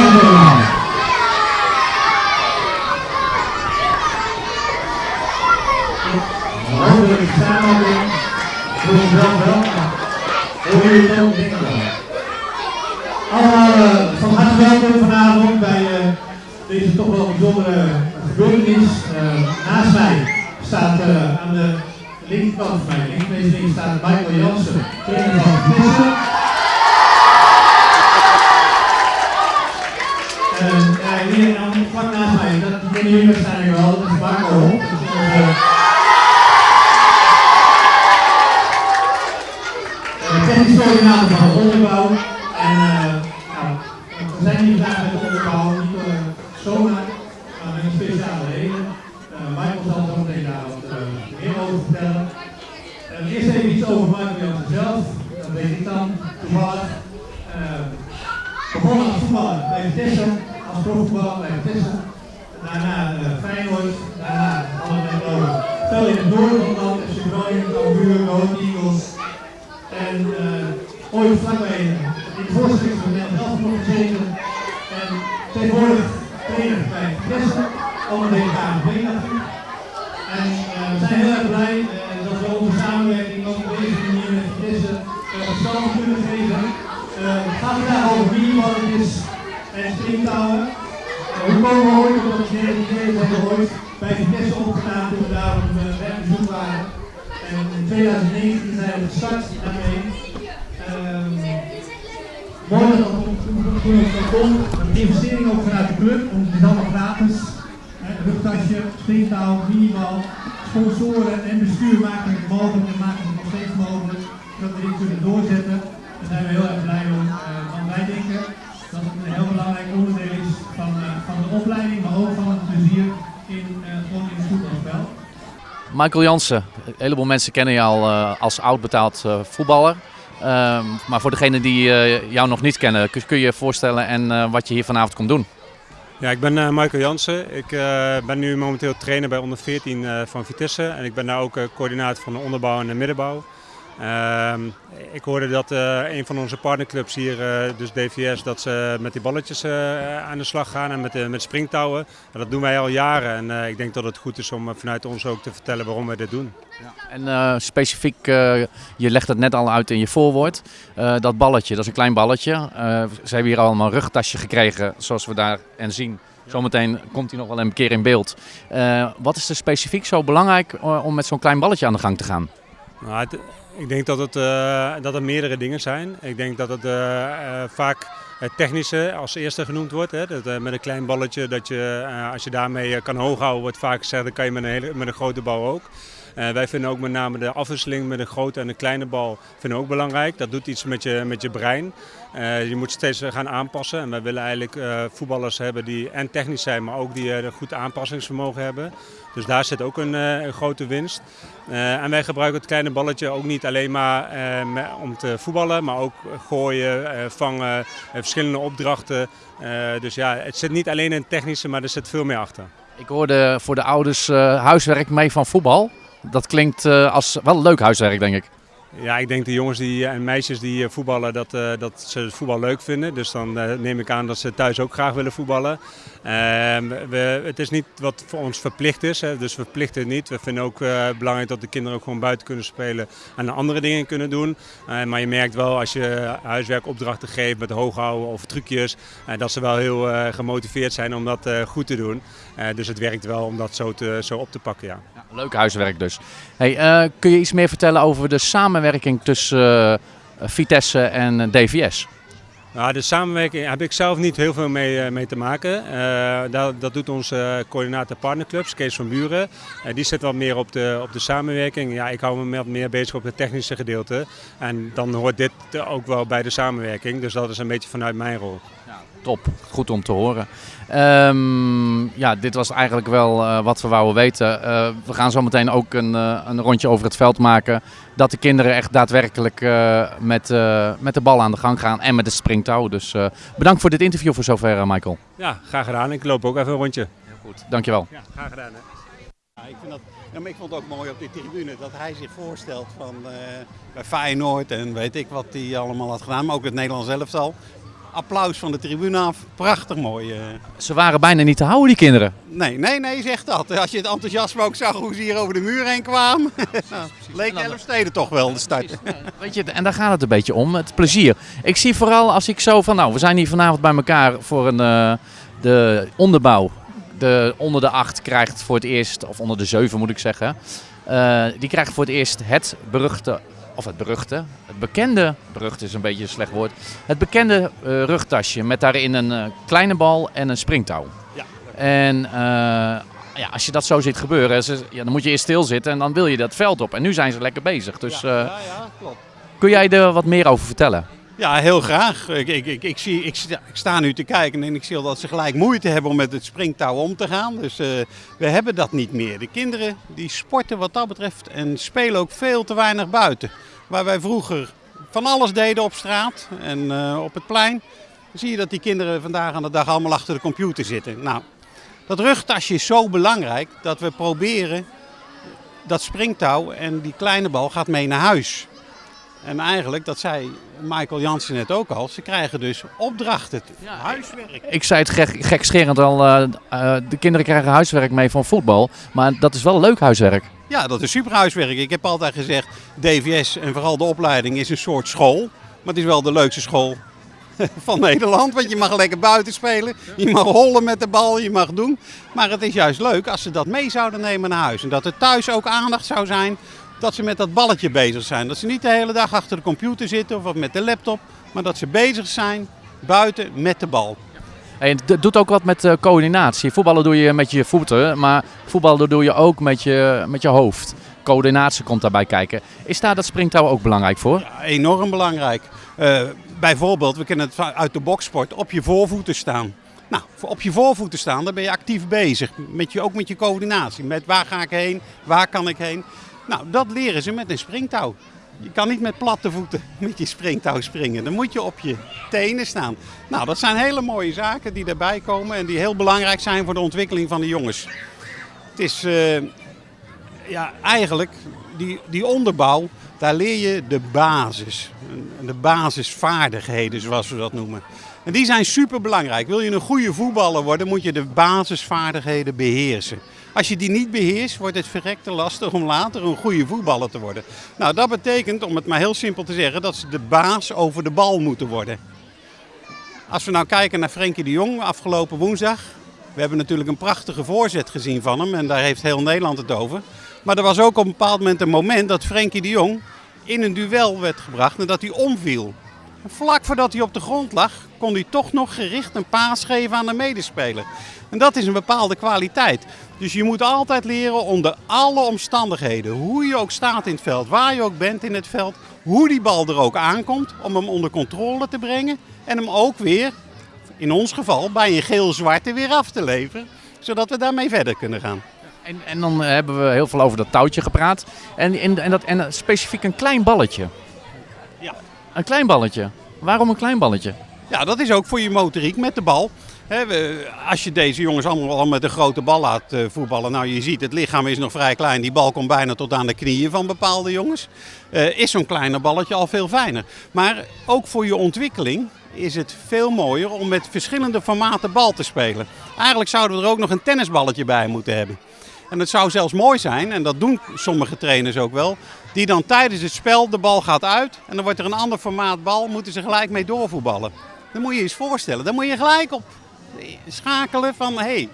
Allemaal. Hopelijk samenleving, voor jezelf wel, maar voor jullie ook denk ik wel. Allemaal uh, van harte welkom vanavond bij uh, deze toch wel bijzondere gebeurtenis. Uh, naast mij staat aan de linkerkant van mij, links links staat Michael Jansen, trainer van Vitesse. En hier dan vlak naast mij, dat kennen jullie waarschijnlijk wel, dat is Marco. Is onze technisch coördinator van de onderbouw. En uh, nou, we zijn hier vandaag met de onderbouw, niet uh, zomaar, maar met een speciale reden. Uh, Michael zal zo meteen daar wat meer over vertellen. eerst even iets over Michael zelf, dat weet ik dan toevallig. begonnen als voetballer bij Vitesse, als profvoetballer bij Vitesse. Daarna Feyenoord, daarna alle over. Veel in het noorden van het land, FC Groningen, Cambuur, Go Eagles. En uh, ooit vlakbij in de voorstelling van Nederland zelf gezeten. En tegenwoordig trainer bij Vitesse, een hele KNV natuurlijk. En uh, we zijn heel erg blij dat we onze samenwerking ook op deze manier met Vitesse uh, stand kunnen geven. het gaat vandaag over miniballetjes en springtouwen. Hoe komen we ooit op dat idee hebben ooit bij Vitesse opgedaan toen we daar op werkbezoek waren. En in 2019 zijn we gestart daarmee. Um, mooi een investering ook vanuit de club, om het allemaal gratis. Rugtasje, springtouw, minibal, sponsoren en bestuur maken mogelijk en maken het nog steeds mogelijk dat we dit kunnen doorzetten. Daar zijn we heel erg blij om, uh, want wij denken dat het een heel belangrijk onderdeel is van, uh, van de opleiding, maar ook van het plezier in, uh, gewoon in het voetbalspel. Michael Jansen, een heleboel mensen kennen al uh, als oud betaald uh, voetballer. Uh, maar voor degenen die uh, jou nog niet kennen, kun, kun je je voorstellen en wat je hier vanavond komt doen? Ja, ik ben Michael Jansen. Ik ben nu momenteel trainer bij onder 14 van Vitesse. En ik ben daar ook coördinator van de onderbouw en de middenbouw. Uh, ik hoorde dat uh, een van onze partnerclubs hier, uh, dus DVS, dat ze met die balletjes uh, aan de slag gaan en met, met springtouwen. En dat doen wij al jaren en ik denk dat het goed is om vanuit ons ook te vertellen waarom wij dit doen. Ja. En specifiek, je legt het net al uit in je voorwoord, dat balletje, dat is een klein balletje. ze hebben hier allemaal een rugtasje gekregen, zoals we daar en zien. Zometeen komt hij nog wel een keer in beeld. wat is er specifiek zo belangrijk om met zo'n klein balletje aan de gang te gaan? Nou, ik denk dat het, uh, dat er meerdere dingen zijn. Ik denk dat het uh, uh, vaak het technische als eerste genoemd wordt. Hè. Dat, met een klein balletje, dat je, als je daarmee kan hoog houden, wordt vaak gezegd, dat kan je met een, hele, met een grote bal ook. Wij vinden ook met name de afwisseling met een grote en een kleine bal vinden ook belangrijk. Dat doet iets met je, met je brein. je moet steeds gaan aanpassen. En wij willen eigenlijk voetballers hebben die en technisch zijn, maar ook die een goed aanpassingsvermogen hebben. Dus daar zit ook een, een grote winst. En wij gebruiken het kleine balletje ook niet alleen maar om te voetballen, maar ook gooien, vangen, verschillende opdrachten. dus ja, het zit niet alleen in het technische, maar er zit veel meer achter. Ik hoorde voor de ouders huiswerk mee van voetbal. Dat klinkt als wel leuk huiswerk, denk ik. Ja, ik denk de jongens die, en meisjes die voetballen, dat, uh, dat ze het voetbal leuk vinden. Dus dan neem ik aan dat ze thuis ook graag willen voetballen. Uh, we, het is niet wat voor ons verplicht is, hè, dus we verplichten het niet. We vinden ook eh, belangrijk dat de kinderen ook gewoon buiten kunnen spelen en andere dingen kunnen doen. maar je merkt wel als je huiswerkopdrachten geeft met hooghouden of trucjes, dat ze wel heel gemotiveerd zijn om dat goed te doen. dus het werkt wel om dat zo, te, zo op te pakken, ja. ja leuk huiswerk dus. Hey, kun je iets meer vertellen over de samenwerking tussen Vitesse en DVS? Nou, de samenwerking heb ik zelf niet heel veel mee, mee te maken. Dat, dat, doet onze coördinator partnerclubs, Kees van Buren. Die zit wat meer op de, op de samenwerking. Ja, ik hou me wat meer bezig op het technische gedeelte. En dan hoort dit ook wel bij de samenwerking. Dus dat is een beetje vanuit mijn rol. Top, goed om te horen. Um, ja, dit was eigenlijk wel uh, wat we wouden weten. Uh, we gaan zo meteen ook een, uh, een, rondje over het veld maken. Dat de kinderen echt daadwerkelijk met, met de bal aan de gang gaan en met de springtouw. Dus bedankt voor dit interview voor zover, Michael. Ja, graag gedaan. Ik loop ook even een rondje. Heel goed, dankjewel. Ja, graag gedaan. Hè. Ja, ik, vind dat, ja, maar ik vond het ook mooi op die tribune dat hij zich voorstelt van bij Feyenoord en weet ik wat hij allemaal had gedaan. Maar ook het Nederlands elftal. Applaus van de tribune af. Prachtig mooi. eh. Ze waren bijna niet te houden, die kinderen. Nee, nee, nee, zeg dat. Als je het enthousiasme ook zag hoe ze hier over de muur heen kwamen. nou, leek dan- Elfsteden toch wel de start. Weet je, en daar gaat het een beetje om, het plezier. Ik zie vooral als ik zo van, nou, we zijn hier vanavond bij elkaar voor een, eh, de onderbouw. De onder de acht krijgt voor het eerst, of onder de zeven moet ik zeggen, eh, die krijgt voor het eerst het beruchte, of het beruchte, het bekende, berucht is een beetje een slecht woord, het bekende eh, rugtasje met daarin een eh, kleine bal en een springtouw. Ja. En eh, ja, als je dat zo ziet gebeuren, ze- ja, dan moet je eerst stilzitten en dan wil je dat veld op. En nu zijn ze lekker bezig. Dus ja, ja, klopt. kun jij er wat meer over vertellen? Ja, heel graag. Ik, ik, ik, zie, ik, sta, nu te kijken en ik zie dat ze gelijk moeite hebben om met het springtouw om te gaan. Dus eh, we hebben dat niet meer. De kinderen die sporten wat dat betreft en spelen ook veel te weinig buiten. Waar wij vroeger van alles deden op straat en eh, op het plein, zie je dat die kinderen vandaag aan de dag allemaal achter de computer zitten. Nou, dat rugtasje is zo belangrijk dat we proberen dat springtouw en die kleine bal gaat mee naar huis. En eigenlijk, dat zei Michael Jansen net ook al, ze krijgen dus opdrachten, huiswerk. Ik zei het gek, gekscherend al, eh, eh, de kinderen krijgen huiswerk mee van voetbal. Maar dat is wel leuk huiswerk. Ja, dat is super huiswerk. Ik heb altijd gezegd, DVS en vooral de opleiding is een soort school. Maar het is wel de leukste school van Nederland. Want je mag lekker buiten spelen. Je mag hollen met de bal, je mag doen. Maar het is juist leuk als ze dat mee zouden nemen naar huis. En dat er thuis ook aandacht zou zijn dat ze met dat balletje bezig zijn. Dat ze niet de hele dag achter de computer zitten of met de laptop. Maar dat ze bezig zijn buiten met de bal. En het doet ook wat met eh, coördinatie. Voetballen doe je met je voeten, maar voetballen doe je ook met je, met je hoofd. Coördinatie komt daarbij kijken. Is daar dat springtouw ook belangrijk voor? Ja, enorm belangrijk. Eh, bijvoorbeeld, we kennen het uit de boksport, op je voorvoeten staan. Nou, op je voorvoeten staan, dan ben je actief bezig. Met je, ook met je coördinatie. Met waar ga ik heen, waar kan ik heen. Nou, dat leren ze met een springtouw. Je kan niet met platte voeten met je springtouw springen. Dan moet je op je tenen staan. Nou, dat zijn hele mooie zaken die daarbij komen en die heel belangrijk zijn voor de ontwikkeling van de jongens. Het is eh, ja, eigenlijk die, die onderbouw, daar leer je de basis. De basisvaardigheden, zoals we dat noemen. En die zijn super belangrijk. Wil je een goede voetballer worden, moet je de basisvaardigheden beheersen. Als je die niet beheerst, wordt het verrekte lastig om later een goede voetballer te worden. Nou, dat betekent, om het maar heel simpel te zeggen, dat ze de baas over de bal moeten worden. Als we nou kijken naar Frenkie de Jong afgelopen woensdag. We hebben natuurlijk een prachtige voorzet gezien van hem en daar heeft heel Nederland het over. Maar er was ook op een bepaald moment een moment dat Frenkie de Jong in een duel werd gebracht en dat hij omviel. Vlak voordat hij op de grond lag, kon hij toch nog gericht een paas geven aan de medespeler. En dat is een bepaalde kwaliteit. Dus je moet altijd leren onder alle omstandigheden, hoe je ook staat in het veld, waar je ook bent in het veld, hoe die bal er ook aankomt, om hem onder controle te brengen en hem ook weer, in ons geval, bij een geel-zwarte weer af te leveren, zodat we daarmee verder kunnen gaan. En, en dan hebben we heel veel over dat touwtje gepraat. En, en, en, dat, en specifiek een klein balletje. Een klein balletje. Waarom een klein balletje? Ja, dat is ook voor je motoriek met de bal. Als je deze jongens allemaal al met een grote bal laat eh, voetballen, nou je ziet het lichaam is nog vrij klein, die bal komt bijna tot aan de knieën van bepaalde jongens, eh, is zo'n kleiner balletje al veel fijner. Maar ook voor je ontwikkeling is het veel mooier om met verschillende formaten bal te spelen. Eigenlijk zouden we er ook nog een tennisballetje bij moeten hebben. En het zou zelfs mooi zijn, en dat doen sommige trainers ook wel, die dan tijdens het spel de bal gaat uit en dan wordt er een ander formaat bal, moeten ze gelijk mee doorvoetballen. Dan moet je je eens voorstellen, dan moet je gelijk op schakelen van hé, hey,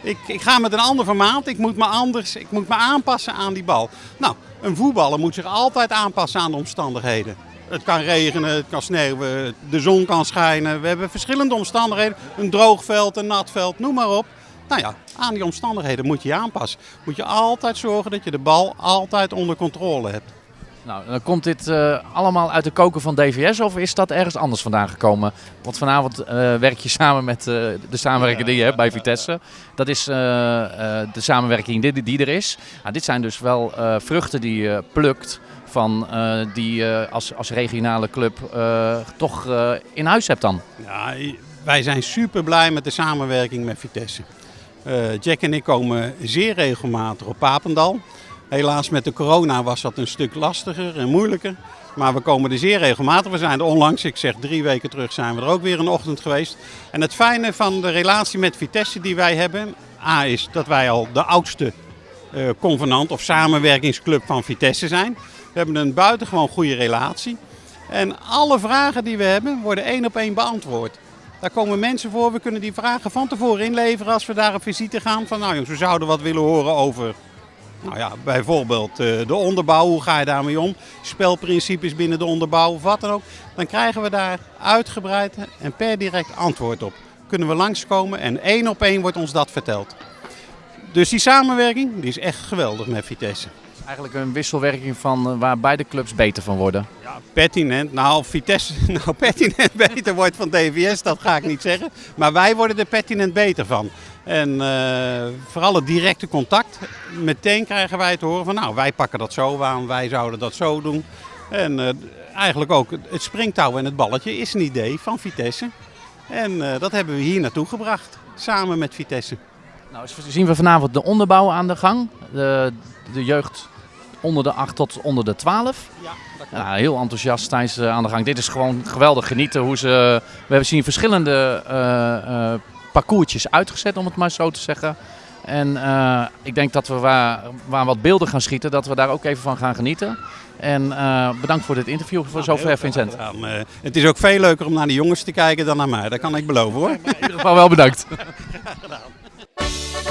ik, ik ga met een ander formaat, ik moet me anders, ik moet me aanpassen aan die bal. Nou, een voetballer moet zich altijd aanpassen aan de omstandigheden. Het kan regenen, het kan sneeuwen, de zon kan schijnen. We hebben verschillende omstandigheden. Een droog veld, een nat veld, noem maar op. Nou ja, aan die omstandigheden moet je je aanpassen. Moet je altijd zorgen dat je de bal altijd onder controle hebt. Nou, dan komt dit eh, allemaal uit de koken van DVS of is dat ergens anders vandaan gekomen? Want vanavond eh, werk je samen met eh, de samenwerking die je hebt bij Vitesse. Dat is de samenwerking die, die er is. Nou, dit zijn dus wel vruchten die je plukt van die je als, als regionale club toch in huis hebt dan. Ja, wij zijn super blij met de samenwerking met Vitesse. Eh, Jack en ik komen zeer regelmatig op Papendal. Helaas met de corona was dat een stuk lastiger en moeilijker. Maar we komen er zeer regelmatig. We zijn er onlangs, ik zeg drie weken terug, zijn we er ook weer een ochtend geweest. En het fijne van de relatie met Vitesse die wij hebben, A is dat wij al de oudste uh, convenant of samenwerkingsclub van Vitesse zijn. We hebben een buitengewoon goede relatie. En alle vragen die we hebben worden één op één beantwoord. Daar komen mensen voor, we kunnen die vragen van tevoren inleveren als we daar op visite gaan. Van nou jongens, we zouden wat willen horen over nou ja, bijvoorbeeld uh, de onderbouw, hoe ga je daarmee om? Spelprincipes binnen de onderbouw wat dan ook. Dan krijgen we daar uitgebreid en per direct antwoord op. Kunnen we langskomen en één op één wordt ons dat verteld. Dus die samenwerking die is echt geweldig met Vitesse. Eigenlijk een wisselwerking van uh, waar beide clubs beter van worden. Ja, pertinent. Nou, Vitesse nou pertinent beter wordt van DVS, dat ga ik niet zeggen. Maar wij worden er pertinent beter van. En uh, vooral het directe contact. Meteen krijgen wij te horen van nou, wij pakken dat zo aan, wij zouden dat zo doen. En uh, eigenlijk ook het springtouw en het balletje is een idee van Vitesse. En uh, dat hebben we hier naartoe gebracht, samen met Vitesse. Nou, zien we vanavond de onderbouw aan de gang. De, de jeugd onder de 8 tot onder de 12. Ja, ja, heel enthousiast tijdens aan de gang. Dit is gewoon geweldig genieten hoe ze. We hebben zien verschillende uh, parcoursjes uitgezet, om het maar zo te zeggen. En uh, ik denk dat we waar, waar wat beelden gaan schieten, dat we daar ook even van gaan genieten. En uh, bedankt voor dit interview voor nou, zover, Vincent. Uh, het is ook veel leuker om naar de jongens te kijken dan naar mij, dat kan ik beloven hoor. in ieder geval wel bedankt. Graag gedaan.